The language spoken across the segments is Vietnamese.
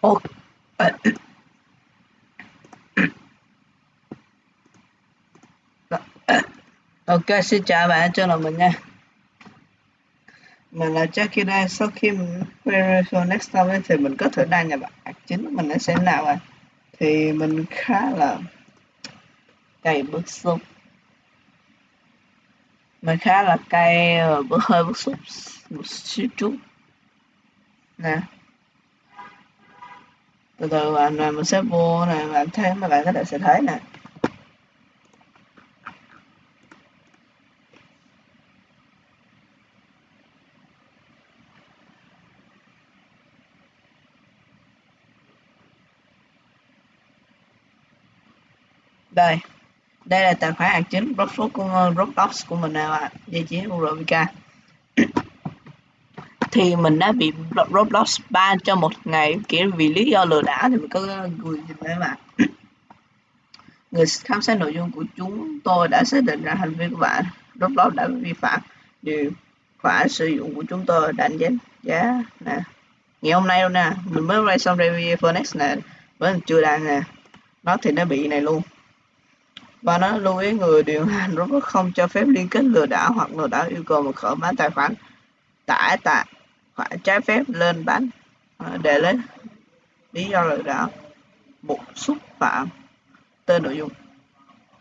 ok, Ok, xin chào bạn cho là mình nha. Mình là Jackie đây, sau khi mình Verification Next time thì mình có thể đăng nhập bạn chính mình đã xem nào à Thì mình khá là cay bức xúc. Mình khá là cay bức hơi bức xúc một chút chút. Nè. Từ từ bạn mình sẽ mua, này và bạn thấy mà bạn có thể sẽ thấy nè. Đây đây là tài khoản ạc chính Roblox của Roblox của mình nào ạ địa chỉ của thì mình đã bị Roblox ban cho một ngày, kiểu vì lý do lừa đảo thì mình có người nhìn thấy bạn người khám xét nội dung của chúng tôi đã xác định ra hành vi của bạn, Roblox đã vi phạm điều khoản sử dụng của chúng tôi đánh giá giá nè. Ngày hôm nay luôn nè, mình mới ra xong review Phoenix nè, vẫn chưa đăng nè. Nó thì nó bị này luôn. Và nó lưu ý người điều hành Roblox không cho phép liên kết lừa đảo hoặc lừa đảo yêu cầu mật khẩu bán tài khoản tải tại phải trái phép lên bán à, để lấy. Lý do lừa đảo một xúc phạm tên nội dung.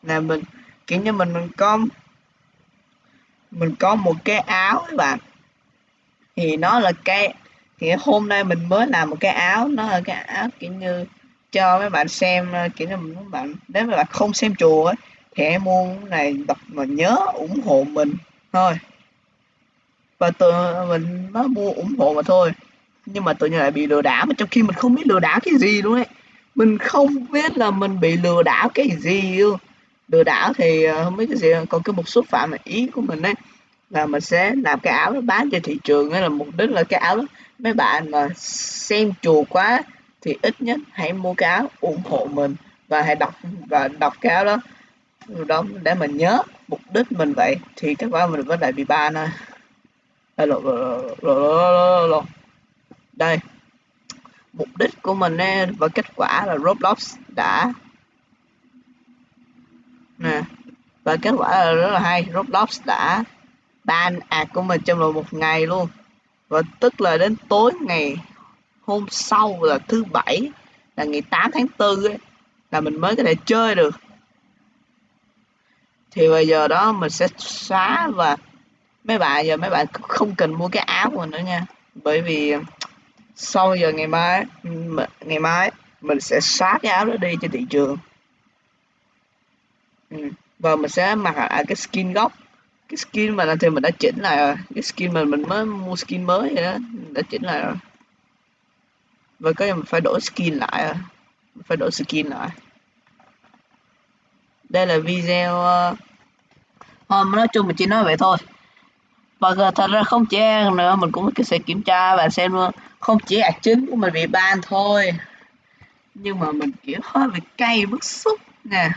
Là mình kiểu như mình mình có mình có một cái áo các bạn. Thì nó là cái thì hôm nay mình mới làm một cái áo nó là cái áo kiểu như cho mấy bạn xem kiểu như mấy bạn nếu mà bạn không xem chùa ấy, thì em mua này đọc mà nhớ ủng hộ mình thôi và tự mình nó mua ủng hộ mà thôi. Nhưng mà tự nhiên lại bị lừa đảo, mà trong khi mình không biết lừa đảo cái gì luôn ấy. Mình không biết là mình bị lừa đảo cái gì luôn. Lừa đảo thì ờ, không biết cái gì còn cái một số phạm mà ý của mình ấy, là mình sẽ làm cái áo đó bán trên thị trường ấy, là mục đích là cái áo đó. Mấy bạn mà xem chùa quá thì ít nhất hãy mua cái áo ủng hộ mình và hãy đọc, và đọc cái áo đó. Đó để mình nhớ mục đích mình vậy thì các bạn mình vẫn lại bị ban thôi. Hello, đây. Mục đích của mình và kết quả là Roblox đã nè và kết quả là rất là hay. Roblox đã ban ad của mình trong vòng một ngày luôn. Và tức là đến tối ngày hôm sau là thứ bảy là ngày 8 tháng 4 ấy, là mình mới có thể chơi được. Thì bây giờ đó mình sẽ xóa và mấy bạn giờ mấy bạn không cần mua cái áo của mình nữa nha. Bởi vì sau giờ ngày mai ngày mai mình sẽ xóa cái áo đó đi trên thị trường. Ừ. và mình sẽ mặc lại à, cái skin gốc. Cái skin mà thì mình đã chỉnh lại rồi. Cái skin mà mình mới mua skin mới vậy đó đã chỉnh lại rồi. Và cái mình phải đổi skin lại phải đổi skin lại. Đây là video ờ, hôm, nói chung mình chỉ nói vậy thôi và thật ra không chỉ nữa mình cũng sẽ kiểm tra và xem luôn. Không chỉ ạc chính của mình bị ban thôi. Nhưng mà mình kiểu hơi bị cay bức xúc nè.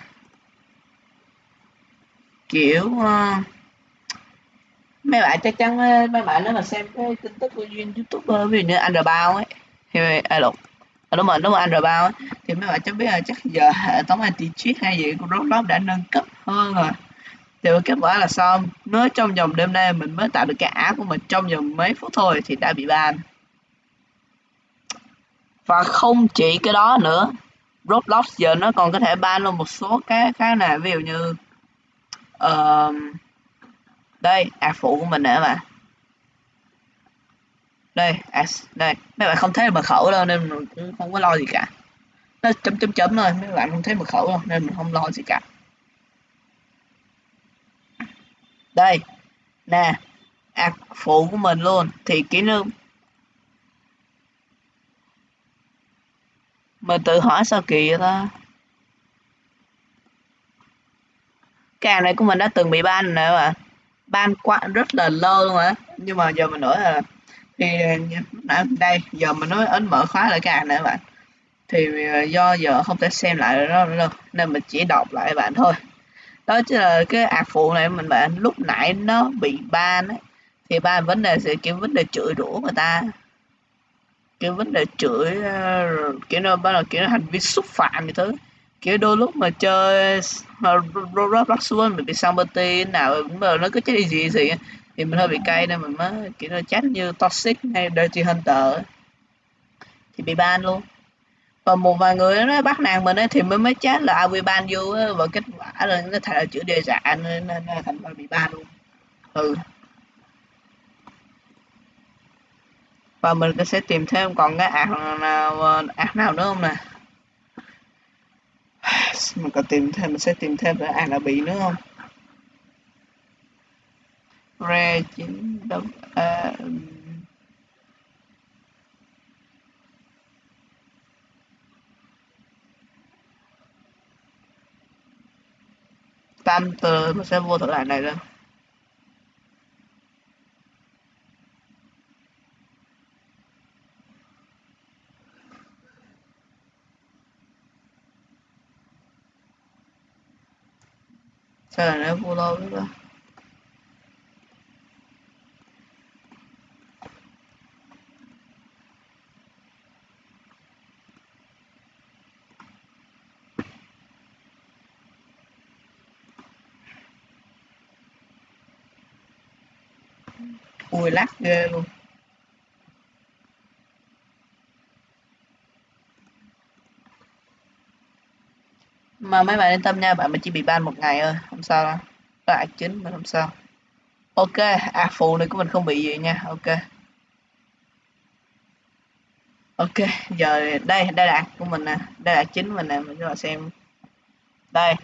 Kiểu uh, mấy bạn chắc chắn ờ, mấy bạn nếu mà xem cái tin tức của youtuber ờ, ví dụ như anh bao ấy thì à, đúng à, đúng rồi đúng rồi Android bao thì mấy bạn chắc biết là chắc giờ hệ thống anti cheat hay gì của Roblox đã nâng cấp hơn rồi thì kết quả là sao? Mới trong vòng đêm nay mình mới tạo được cái app của mình trong vòng mấy phút thôi thì đã bị ban. Và không chỉ cái đó nữa Roblox giờ nó còn có thể ban luôn một số cái cái này ví dụ như uh, đây app phụ của mình nữa mà đây à, đây mấy bạn không thấy mật khẩu đâu nên mình cũng không có lo gì cả. Nó chấm chấm chấm thôi mấy bạn không thấy mật khẩu đâu nên mình không lo gì cả. Đây, nè, ạc phụ của mình luôn, thì kỹ năng mình tự hỏi sao kỳ vậy ta? Cái này của mình đã từng bị ban rồi bạn. Ban quá, rất là lâu luôn á. Nhưng mà giờ mình nói là thì nãy đây, giờ mình nói ấn mở khóa lại cái hàng này các bạn. Thì à, do giờ không thể xem lại nó đâu nên mình chỉ đọc lại bạn thôi đó chứ là cái ạc phụ này mình bạn lúc nãy nó bị ban ấy, thì ban vấn đề sẽ kiểu vấn đề chửi rủa người ta. Kiểu vấn đề chửi ờ, kiểu nó bắt đầu kiểu hành vi xúc phạm như thứ. Kiểu đôi lúc mà chơi, mà Roblox xuống mình bị somebody nào mà nó cứ chết gì gì thì mình hơi bị cay nên mình mới kiểu nó chát như toxic hay dirty hunter thì bị ban luôn còn một vài người nó bắt nạt mình ấy, thì mới mới chết là bị ban vô ờ, và kết quả là nó thành là chữ đề giả nên, nên, nên thành ra bị ban luôn. Ừ. Và mình sẽ tìm thêm còn cái ạc nào ờ, ạc nào nữa không nè? Mình có tìm thêm mình sẽ tìm thêm cái ạc nào bị nữa không? Re chín đấm uh, ờ, tam từ sẽ vô thử lại này lên. sao lại nó vô lâu nữa. Ui lắc ghê luôn. Mà mấy bạn yên tâm nha, bạn mình chỉ bị ban một ngày thôi, không sao đâu. Có chính mình không sao. Ok à phụ này của mình không bị gì nha, ok. Ok, giờ đây đây là của mình nè. Đây là chính mình nè, mình cho bạn xem. Đây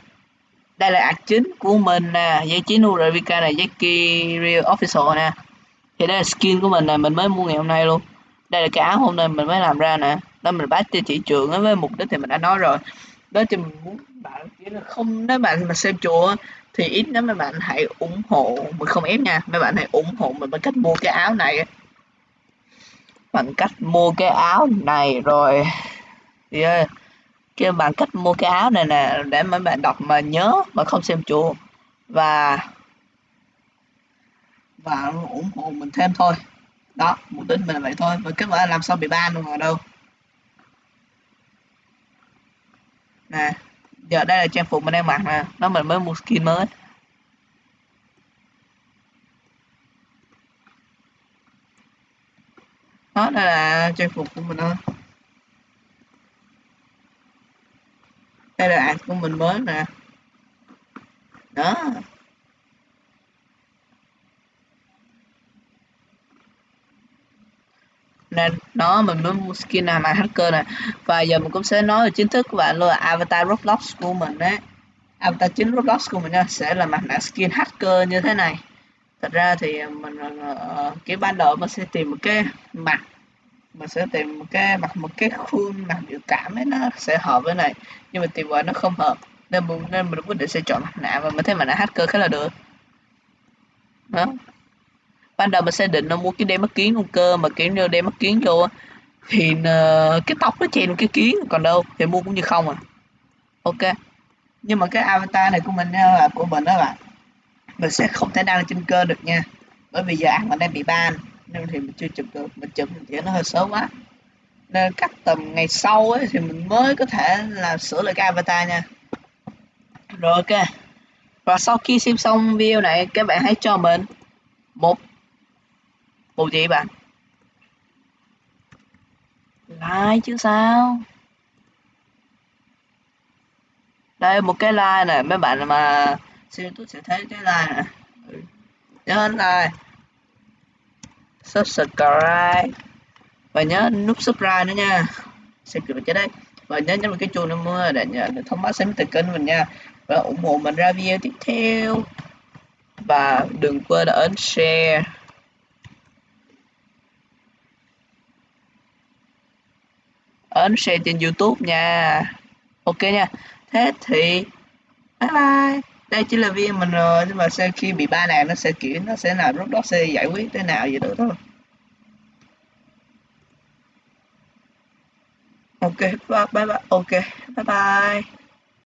đây là ạc chính của mình nè dây chín Urevika này dây Real Official nè. Thì đây là skin của mình nè mình mới mua ngày hôm nay luôn. Đây là cái áo hôm nay mình mới làm ra nè. Đó mình bán cho chị trường với mục đích thì mình đã nói rồi. Đó thì mình muốn bạn chỉ là không nếu bạn mà xem chùa thì ít lắm, mấy bạn hãy ủng hộ. Mình không ép nha mấy bạn hãy ủng hộ mình bằng cách mua cái áo này. Bằng cách mua cái áo này rồi. Yeah kêu bằng cách mua cái áo này nè, để mấy bạn đọc mà nhớ mà không xem chùa và và ủng hộ mình thêm thôi. Đó, mục đích mình là vậy thôi. Và kết quả làm sao bị ban luôn ở đâu? Nè, giờ đây là trang phục mình đang mặc nè. Nó mình mới mua skin mới. Đó, đây là trang phục của mình thôi. Đây là ảnh của mình mới nè đó. Nên đó mình mới mua skin nào mà hacker nè và giờ mình cũng sẽ nói về chính thức của bạn luôn là avatar roblox của mình đấy. Avatar chính roblox của mình nha sẽ là mặt nạ skin hacker như thế này. Thật ra thì mình uh, cái ban đầu mình sẽ tìm một cái mặt mình sẽ tìm một cái mặt một cái khuôn mặt biểu cảm ấy nó sẽ hợp với này nhưng mà tìm vào nó không hợp. Nên mình nên mình quyết định sẽ chọn mặt nạ và mình thấy mặt nạ hacker khá là được. Đó. Ban đầu mình sẽ định nó mua cái đeo mắt kiến luôn cơ mà kiểu như đeo mắt kiến vô thì uh, cái tóc nó chèn cái kiến còn đâu thì mua cũng như không à. Ok. Nhưng mà cái avatar này của mình ờ, là của mình đó bạn mình sẽ không thể đăng trên cơ được nha bởi vì giờ ăn mình đang bị ban nên thì mình chưa chụp được, mình chụp thì nó hơi sớm quá. Nên cắt tầm ngày sau ấy thì mình mới có thể là sửa lại cái avatar nha. Rồi, ok. Và sau khi xem xong video này, các bạn hãy cho mình một một gì bạn. Like chứ sao? Đây, một cái like này mấy bạn mà xem tôi sẽ thấy cái like này ừ. nhớ like subscribe. Và nhớ nút subscribe nữa nha. Xem kịp cho đây. Và nhớ nhấn vào cái chuông nữa để nhận được thông báo sớm từ kênh mình nha. Và ủng hộ mình ra video tiếp theo. Và đừng quên ấn share. Ấn share trên youtube nha. Ok nha. Thế thì, bye bye đây chỉ là video mình rồi, nhưng mà sau khi bị ba này nó sẽ kiểu nó sẽ là lúc đó sẽ giải quyết thế nào vậy đó thôi ok bye bye, ok, bye bye.